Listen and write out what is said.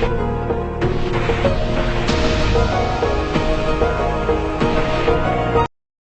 Bye.